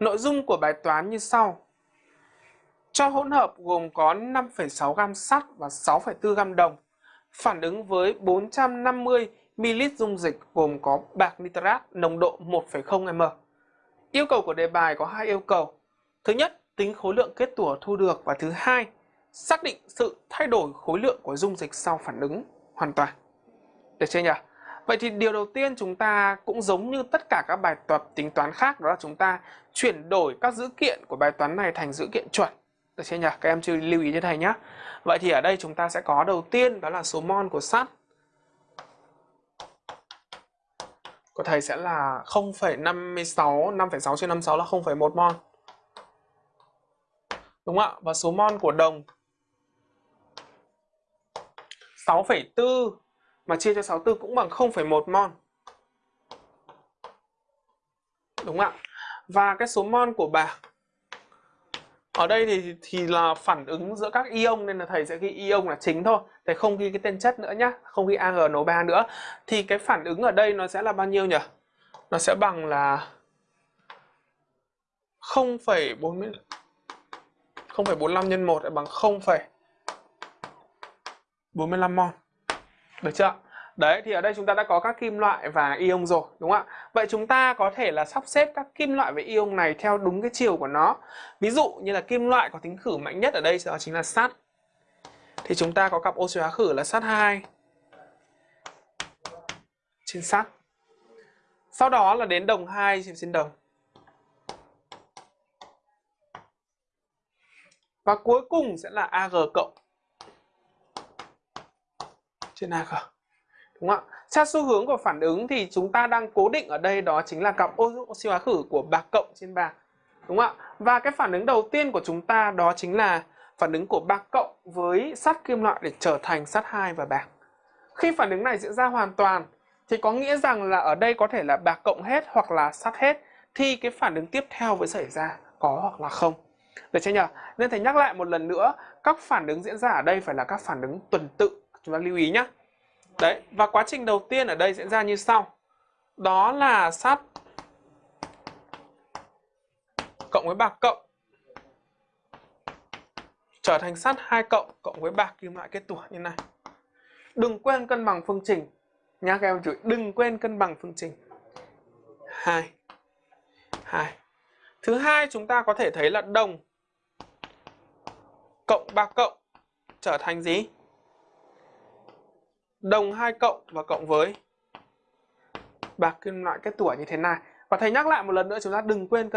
Nội dung của bài toán như sau. Cho hỗn hợp gồm có 5,6 gam sắt và 6,4 gam đồng phản ứng với 450 ml dung dịch gồm có bạc nitrat nồng độ 1,0 m. Yêu cầu của đề bài có hai yêu cầu. Thứ nhất, tính khối lượng kết tủa thu được và thứ hai, xác định sự thay đổi khối lượng của dung dịch sau phản ứng hoàn toàn. Được chưa nhỉ? Vậy thì điều đầu tiên chúng ta cũng giống như tất cả các bài tập tính toán khác đó là chúng ta chuyển đổi các dữ kiện của bài toán này thành dữ kiện chuẩn. Được chưa nhỉ? Các em chú lưu ý như thầy nhé. Vậy thì ở đây chúng ta sẽ có đầu tiên đó là số mol của sắt. Của thầy sẽ là 0,56, 5,6 trên 56 là 0,1 mol. Đúng không ạ? Và số mol của đồng 6,4 mà chia cho 64 cũng bằng 0,1 mol. Đúng ạ? Và cái số mol của bạc ở đây thì thì là phản ứng giữa các ion nên là thầy sẽ ghi ion là chính thôi. Thầy không ghi cái tên chất nữa nhá, không ghi AgNO3 nữa. Thì cái phản ứng ở đây nó sẽ là bao nhiêu nhỉ? Nó sẽ bằng là 0,40 0,45 nhân 1 bằng 0,45 mol. Được chưa? Đấy, thì ở đây chúng ta đã có các kim loại và ion rồi, đúng không ạ? Vậy chúng ta có thể là sắp xếp các kim loại và ion này theo đúng cái chiều của nó. Ví dụ như là kim loại có tính khử mạnh nhất ở đây đó chính là sắt. Thì chúng ta có cặp oxy hóa khử là sắt 2 trên sắt. Sau đó là đến đồng 2 trên đồng. Và cuối cùng sẽ là Ag cộng trên Ag. Đúng không ạ? Theo xu hướng của phản ứng thì chúng ta đang cố định ở đây đó chính là cặp oxy hóa khử của bạc cộng trên bạc. Đúng không ạ? Và cái phản ứng đầu tiên của chúng ta đó chính là phản ứng của bạc cộng với sắt kim loại để trở thành sắt 2 và bạc. Khi phản ứng này diễn ra hoàn toàn thì có nghĩa rằng là ở đây có thể là bạc cộng hết hoặc là sắt hết thì cái phản ứng tiếp theo mới xảy ra có hoặc là không. Được chưa nhỉ? Nên thầy nhắc lại một lần nữa, các phản ứng diễn ra ở đây phải là các phản ứng tuần tự. Chúng ta lưu ý nhé. Đấy, và quá trình đầu tiên ở đây diễn ra như sau. Đó là sắt cộng với bạc cộng trở thành sắt 2 cộng cộng với bạc kim loại kết tủa như này. Đừng quên cân bằng phương trình. Nha các em chú đừng quên cân bằng phương trình. 2 2. Thứ hai chúng ta có thể thấy là đồng cộng bạc cộng trở thành gì? Đồng 2 cộng và cộng với bạc kim loại kết tủa như thế này. Và thầy nhắc lại một lần nữa, chúng ta đừng quên